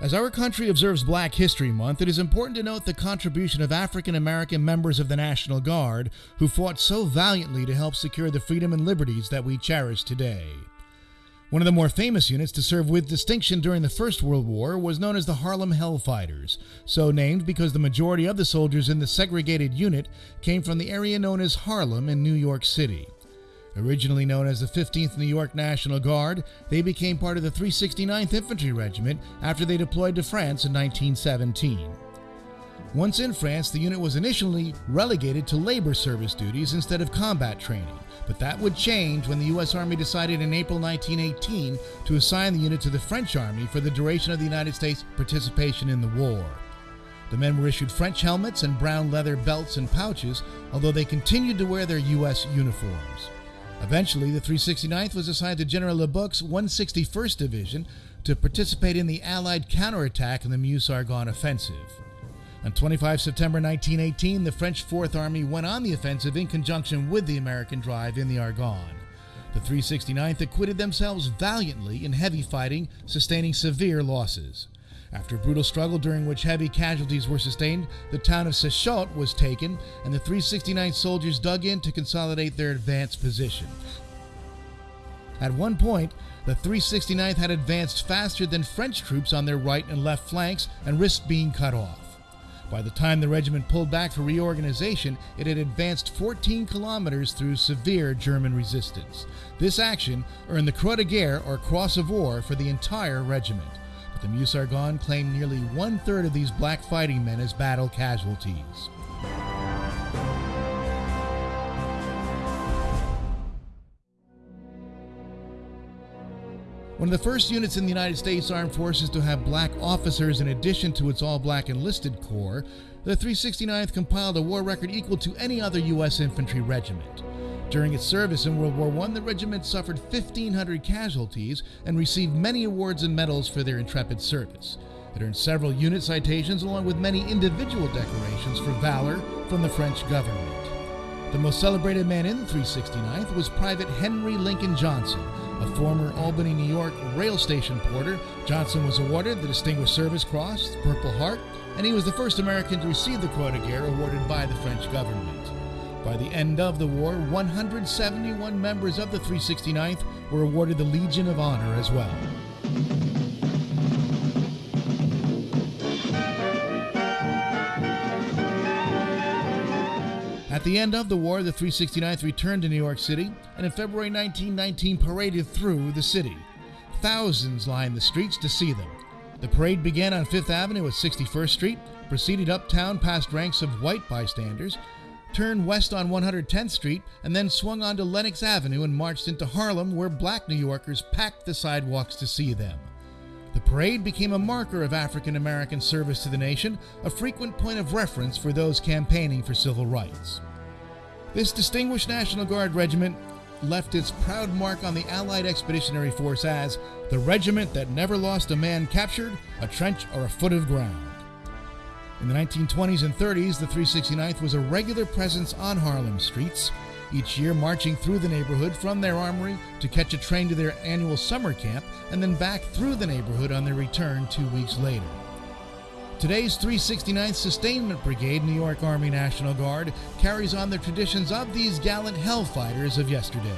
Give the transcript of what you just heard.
As our country observes Black History Month, it is important to note the contribution of African American members of the National Guard who fought so valiantly to help secure the freedom and liberties that we cherish today. One of the more famous units to serve with distinction during the First World War was known as the Harlem Hellfighters, so named because the majority of the soldiers in the segregated unit came from the area known as Harlem in New York City. Originally known as the 15th New York National Guard, they became part of the 369th Infantry Regiment after they deployed to France in 1917. Once in France, the unit was initially relegated to labor service duties instead of combat training, but that would change when the U.S. Army decided in April 1918 to assign the unit to the French Army for the duration of the United States' participation in the war. The men were issued French helmets and brown leather belts and pouches, although they continued to wear their U.S. uniforms. Eventually, the 369th was assigned to General Lebouc's 161st Division to participate in the Allied counterattack in the Meuse-Argonne offensive. On 25 September 1918, the French Fourth Army went on the offensive in conjunction with the American drive in the Argonne. The 369th acquitted themselves valiantly in heavy fighting, sustaining severe losses. After a brutal struggle during which heavy casualties were sustained, the town of Séchault was taken, and the 369th soldiers dug in to consolidate their advanced position. At one point, the 369th had advanced faster than French troops on their right and left flanks and risked being cut off. By the time the regiment pulled back for reorganization, it had advanced 14 kilometers through severe German resistance. This action earned the Croix de Guerre, or Cross of War, for the entire regiment. But the Meuse-Argonne claimed nearly one third of these black fighting men as battle casualties. One of the first units in the United States Armed Forces to have black officers in addition to its all black enlisted corps, the 369th compiled a war record equal to any other U.S. infantry regiment. During its service in World War I, the regiment suffered 1,500 casualties and received many awards and medals for their intrepid service. It earned several unit citations along with many individual decorations for valor from the French government. The most celebrated man in the 369th was Private Henry Lincoln Johnson, a former Albany, New York rail station porter. Johnson was awarded the Distinguished Service Cross, the Purple Heart, and he was the first American to receive the Croix de Guerre awarded by the French government. By the end of the war, 171 members of the 369th were awarded the Legion of Honor as well. At the end of the war, the 369th returned to New York City and in February 1919 paraded through the city. Thousands lined the streets to see them. The parade began on Fifth Avenue at 61st Street, proceeded uptown past ranks of white bystanders, turned west on 110th Street, and then swung onto Lenox Avenue and marched into Harlem, where black New Yorkers packed the sidewalks to see them. The parade became a marker of African American service to the nation, a frequent point of reference for those campaigning for civil rights. This distinguished National Guard regiment left its proud mark on the Allied Expeditionary Force as the regiment that never lost a man captured, a trench, or a foot of ground. In the 1920s and 30s, the 369th was a regular presence on Harlem streets, each year marching through the neighborhood from their armory to catch a train to their annual summer camp and then back through the neighborhood on their return two weeks later. Today's 369th Sustainment Brigade, New York Army National Guard, carries on the traditions of these gallant hellfighters of yesterday.